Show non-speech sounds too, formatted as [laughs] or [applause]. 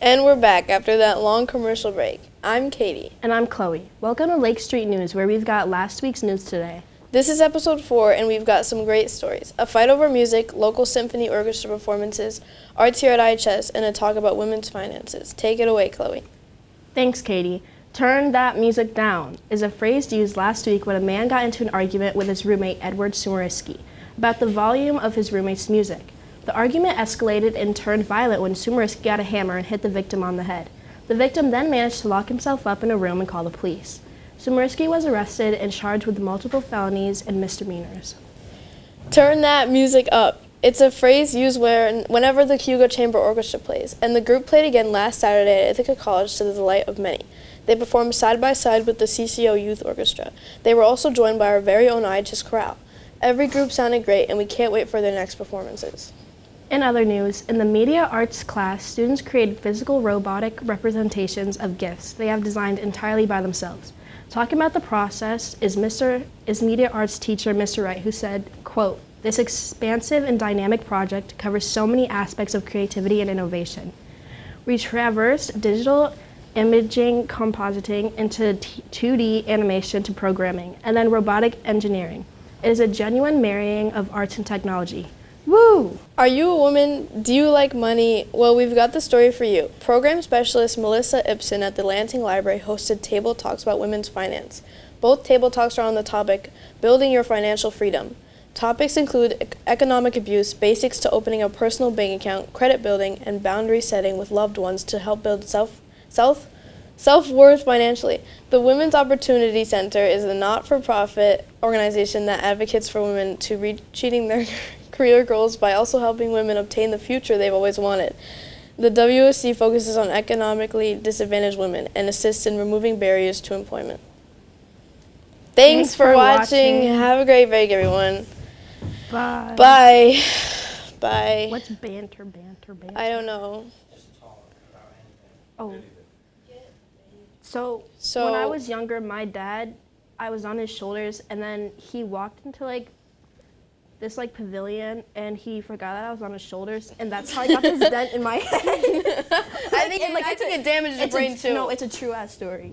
And we're back after that long commercial break. I'm Katie. And I'm Chloe. Welcome to Lake Street News, where we've got last week's news today. This is episode four, and we've got some great stories a fight over music, local symphony orchestra performances, arts here at IHS, and a talk about women's finances. Take it away, Chloe. Thanks, Katie. Turn that music down is a phrase used last week when a man got into an argument with his roommate, Edward Sumerisky, about the volume of his roommate's music. The argument escalated and turned violent when Sumerisky got a hammer and hit the victim on the head. The victim then managed to lock himself up in a room and call the police. Sumerisky was arrested and charged with multiple felonies and misdemeanors. Turn that music up. It's a phrase used whenever the Cayuga Chamber Orchestra plays, and the group played again last Saturday at Ithaca College to the delight of many. They performed side by side with the CCO Youth Orchestra. They were also joined by our very own IHS Chorale. Every group sounded great, and we can't wait for their next performances. In other news, in the media arts class, students created physical robotic representations of gifts they have designed entirely by themselves. Talking about the process is Mr. is media arts teacher Mr. Wright who said, quote, this expansive and dynamic project covers so many aspects of creativity and innovation. We traversed digital imaging compositing into 2D animation to programming, and then robotic engineering. It is a genuine marrying of arts and technology. Woo! Are you a woman? Do you like money? Well, we've got the story for you. Program specialist Melissa Ibsen at the Lansing Library hosted table talks about women's finance. Both table talks are on the topic Building Your Financial Freedom. Topics include economic abuse, basics to opening a personal bank account, credit building, and boundary setting with loved ones to help build self self self-worth financially. The Women's Opportunity Center is a not-for-profit organization that advocates for women to reach [laughs] their career goals by also helping women obtain the future they've always wanted. The WSC focuses on economically disadvantaged women and assists in removing barriers to employment. Thanks, Thanks for, for watching. watching. Have a great break, everyone. Bye. Bye. [laughs] Bye. What's banter, banter, banter? I don't know. Oh. So, so when I was younger, my dad, I was on his shoulders, and then he walked into like this like pavilion and he forgot that I was on his shoulders and that's how I got this dent in my [laughs] head. [laughs] I think, it, like, I think a, it damaged your brain a, too. No, it's a true ass story.